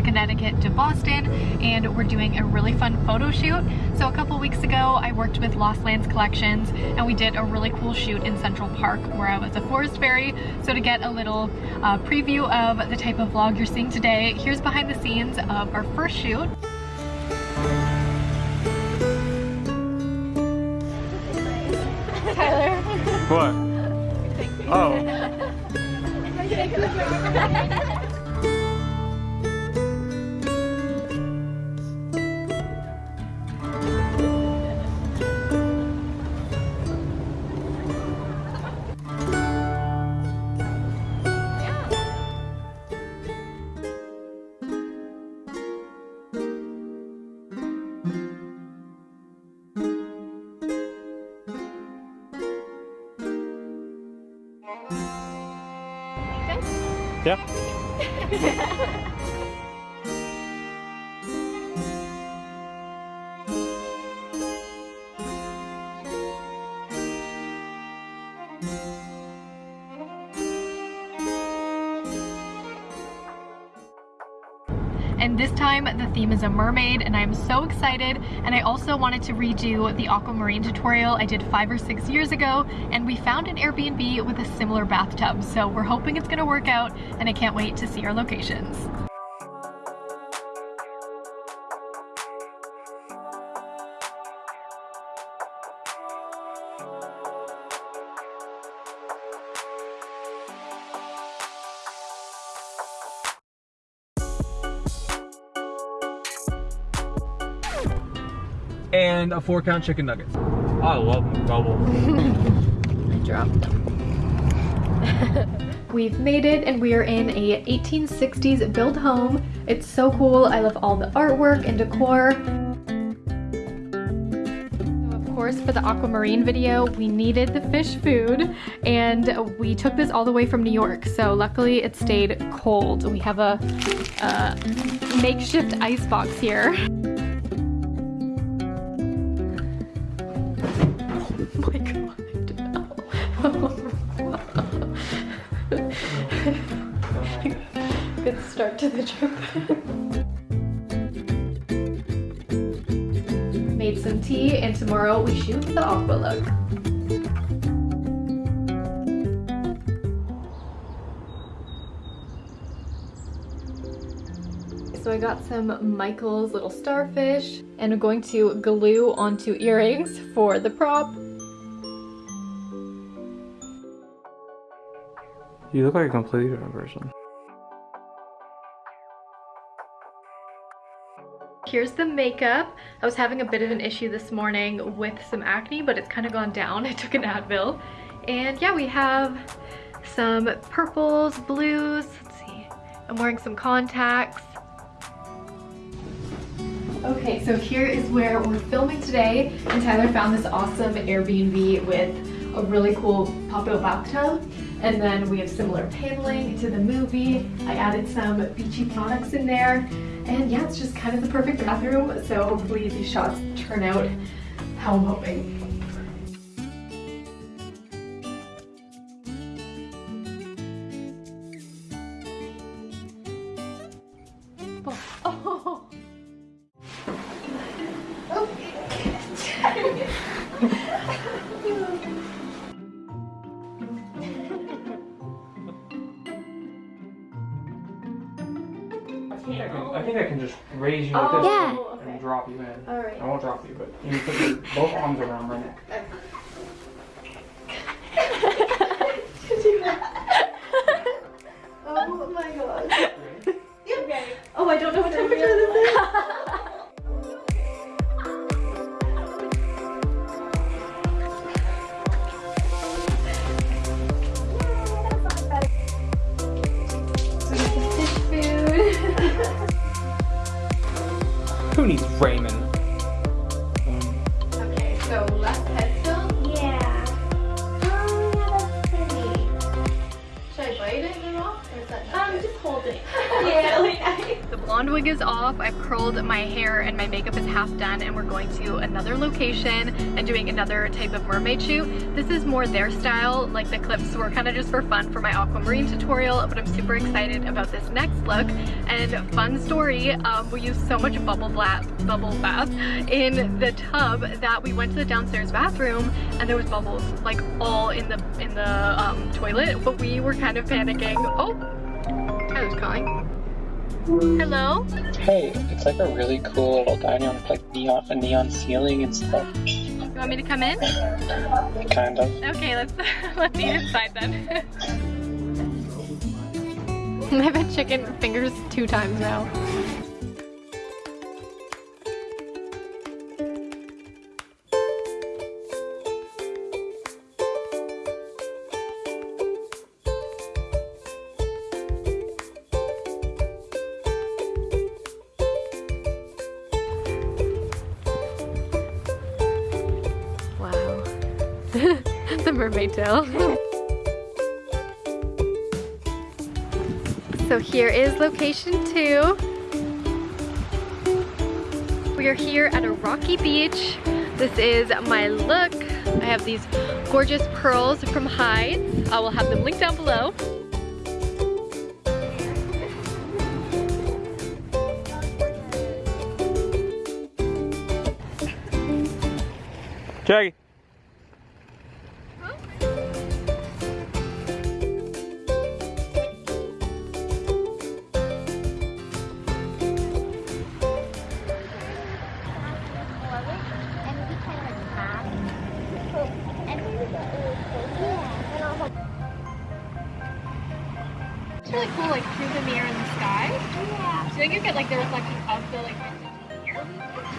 to Connecticut to Boston and we're doing a really fun photo shoot. So a couple weeks ago I worked with Lost Lands Collections and we did a really cool shoot in Central Park where I was a forest fairy. So to get a little uh, preview of the type of vlog you're seeing today, here's behind the scenes of our first shoot. Tyler. What? Yeah. This time the theme is a mermaid and I'm so excited. And I also wanted to redo the aquamarine tutorial I did five or six years ago. And we found an Airbnb with a similar bathtub. So we're hoping it's gonna work out and I can't wait to see our locations. And a four count chicken nugget. I love them double. I dropped them. We've made it and we are in a 1860s build home. It's so cool. I love all the artwork and decor. Of course, for the aquamarine video, we needed the fish food and we took this all the way from New York. So luckily it stayed cold. We have a, a makeshift ice box here. My god. Good start to the trip. Made some tea and tomorrow we shoot the aqua look. So I got some Michael's little starfish and I'm going to glue onto earrings for the prop. You look like a completely different person. Here's the makeup. I was having a bit of an issue this morning with some acne, but it's kind of gone down. I took an Advil. And yeah, we have some purples, blues. Let's see. I'm wearing some contacts. Okay, so here is where we're filming today. And Tyler found this awesome Airbnb with a really cool pop-out bathtub. And then we have similar paneling to the movie. I added some beachy products in there. And yeah, it's just kind of the perfect bathroom. So hopefully these shots turn out how I'm hoping. Can, I think I can just raise you like Oh, this Yeah. and oh, okay. drop you in. Alright. I won't drop you, but you put your both arms around my neck. Oh blonde wig is off. I've curled my hair and my makeup is half done and we're going to another location and doing another type of mermaid shoot. This is more their style, like the clips were kind of just for fun for my aquamarine tutorial, but I'm super excited about this next look. And fun story, um, we used so much bubble bath, bubble bath in the tub that we went to the downstairs bathroom and there was bubbles like all in the in the um, toilet, but we were kind of panicking. Oh, Tyler's calling. Hello? Hey, it's like a really cool little dining room with like neon, a neon ceiling and stuff. You want me to come in? Kind of. Okay, let's let's eat inside then. I've had chicken fingers two times now. The mermaid tail. so here is location two. We are here at a rocky beach. This is my look. I have these gorgeous pearls from Hides. I will have them linked down below. Jackie. It's really cool like through the mirror in the sky. yeah. Do you think you get like the reflection of the like here?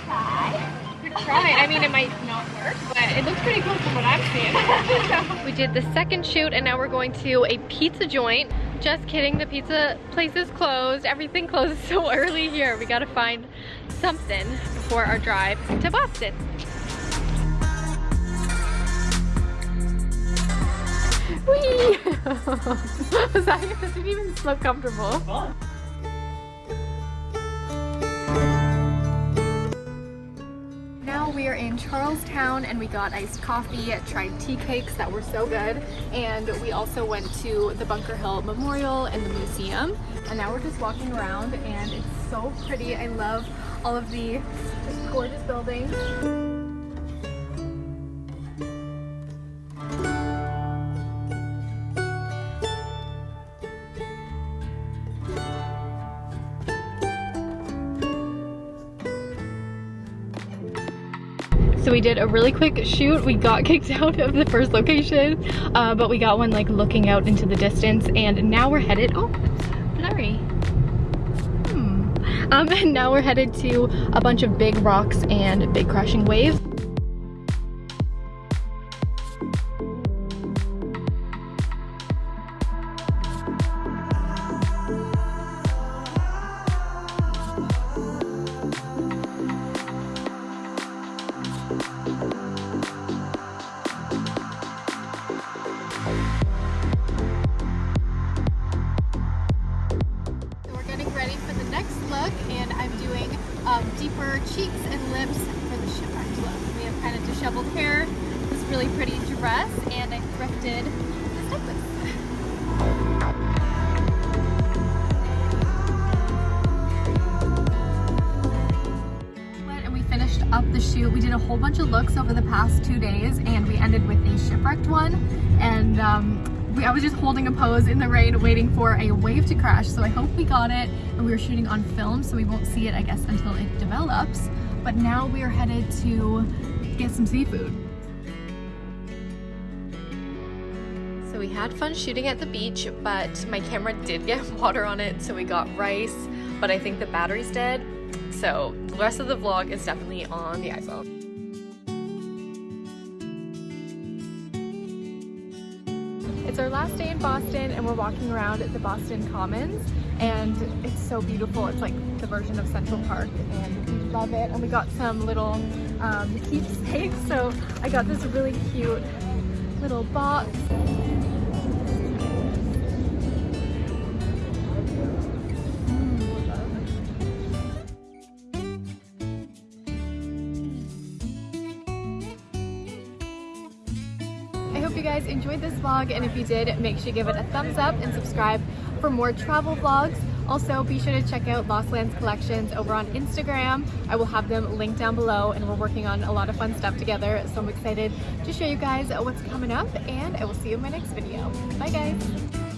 Try. Good try. I mean, it might not work, but it looks pretty cool from what I'm seeing. we did the second shoot and now we're going to a pizza joint. Just kidding, the pizza place is closed. Everything closes so early here. We gotta find something before our drive to Boston. Whee! Was that, that didn't even look comfortable. Now we are in Charlestown and we got iced coffee, tried tea cakes that were so good, and we also went to the Bunker Hill Memorial and the museum. And now we're just walking around and it's so pretty. I love all of the gorgeous buildings. We did a really quick shoot. We got kicked out of the first location, uh, but we got one like looking out into the distance and now we're headed, oh, blurry. Hmm. Um, and now we're headed to a bunch of big rocks and big crashing waves. Did a whole bunch of looks over the past two days and we ended with a shipwrecked one. And um, we, I was just holding a pose in the rain waiting for a wave to crash. So I hope we got it. And we were shooting on film so we won't see it I guess until it develops. But now we are headed to get some seafood. So we had fun shooting at the beach, but my camera did get water on it, so we got rice, but I think the battery's dead. So the rest of the vlog is definitely on the iPhone. It's our last day in Boston and we're walking around at the Boston Commons and it's so beautiful. It's like the version of Central Park and we love it. And we got some little um, keepsakes. So I got this really cute little box. Guys enjoyed this vlog and if you did, make sure you give it a thumbs up and subscribe for more travel vlogs. Also, be sure to check out Lost Lands Collections over on Instagram. I will have them linked down below and we're working on a lot of fun stuff together. So I'm excited to show you guys what's coming up and I will see you in my next video. Bye guys!